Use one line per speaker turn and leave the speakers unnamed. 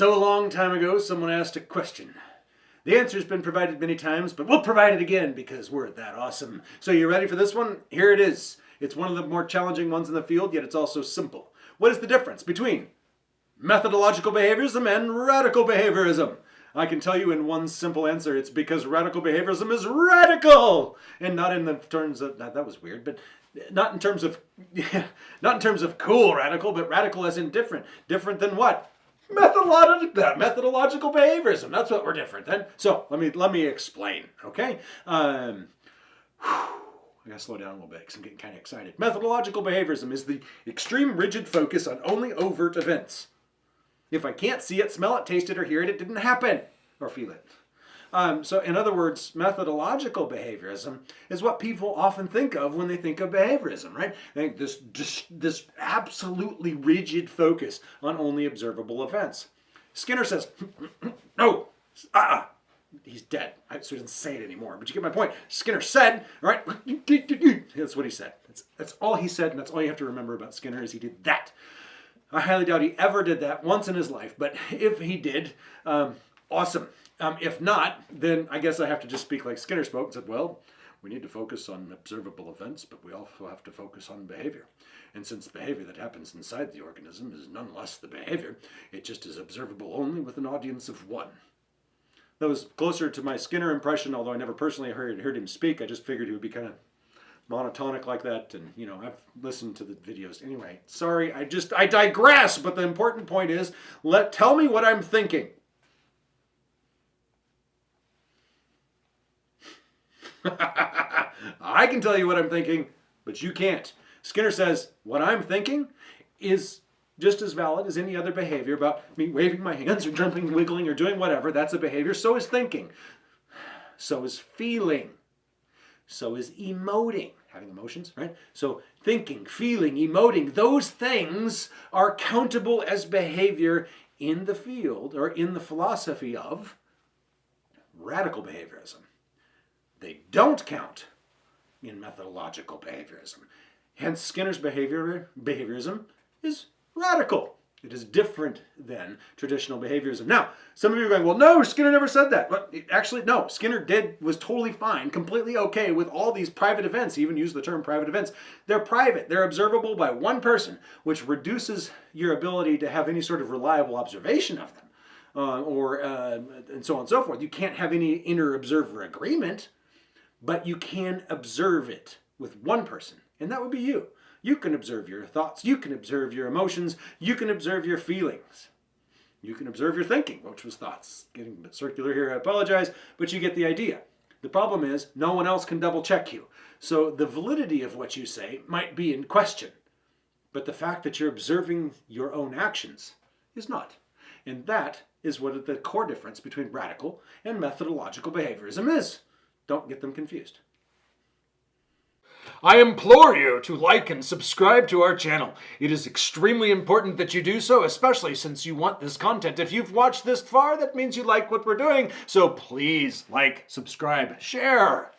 So a long time ago, someone asked a question. The answer's been provided many times, but we'll provide it again because we're that awesome. So you ready for this one? Here it is. It's one of the more challenging ones in the field, yet it's also simple. What is the difference between methodological behaviorism and radical behaviorism? I can tell you in one simple answer, it's because radical behaviorism is radical! And not in the terms of, that, that was weird, but not in terms of, not in terms of cool radical, but radical as in different. Different than what? Methodological, methodological behaviorism. That's what we're different then. So let me let me explain. Okay. Um, I gotta slow down a little bit because I'm getting kind of excited. Methodological behaviorism is the extreme rigid focus on only overt events. If I can't see it, smell it, taste it, or hear it, it didn't happen, or feel it. Um, so in other words, methodological behaviorism is what people often think of when they think of behaviorism, right? This, this, absolutely rigid focus on only observable events. Skinner says, no, ah, uh he's dead. So he doesn't say it anymore, but you get my point. Skinner said, right? That's what he said. That's, that's all he said, and that's all you have to remember about Skinner is he did that. I highly doubt he ever did that once in his life, but if he did, um, awesome. Um, if not, then I guess I have to just speak like Skinner spoke and said, well, we need to focus on observable events, but we also have to focus on behavior. And since behavior that happens inside the organism is none less the behavior, it just is observable only with an audience of one. That was closer to my Skinner impression, although I never personally heard, heard him speak. I just figured he would be kind of monotonic like that. And, you know, I've listened to the videos. Anyway, sorry, I just, I digress. But the important point is, let tell me what I'm thinking. I can tell you what I'm thinking, but you can't. Skinner says, what I'm thinking is just as valid as any other behavior about me waving my hands or jumping, wiggling, or doing whatever. That's a behavior. So is thinking. So is feeling. So is emoting. Having emotions, right? So thinking, feeling, emoting, those things are countable as behavior in the field or in the philosophy of radical behaviorism. They don't count in methodological behaviorism. Hence, Skinner's behavior, behaviorism is radical. It is different than traditional behaviorism. Now, some of you are going, well, no, Skinner never said that. But actually, no, Skinner did, was totally fine, completely okay with all these private events. He even used the term private events. They're private. They're observable by one person, which reduces your ability to have any sort of reliable observation of them. Uh, or uh, and so on and so forth. You can't have any interobserver agreement but you can observe it with one person, and that would be you. You can observe your thoughts, you can observe your emotions, you can observe your feelings. You can observe your thinking, which was thoughts. Getting a bit circular here, I apologize, but you get the idea. The problem is no one else can double check you. So the validity of what you say might be in question, but the fact that you're observing your own actions is not. And that is what the core difference between radical and methodological behaviorism is. Don't get them confused. I implore you to like and subscribe to our channel. It is extremely important that you do so, especially since you want this content. If you've watched this far, that means you like what we're doing. So please like, subscribe, share.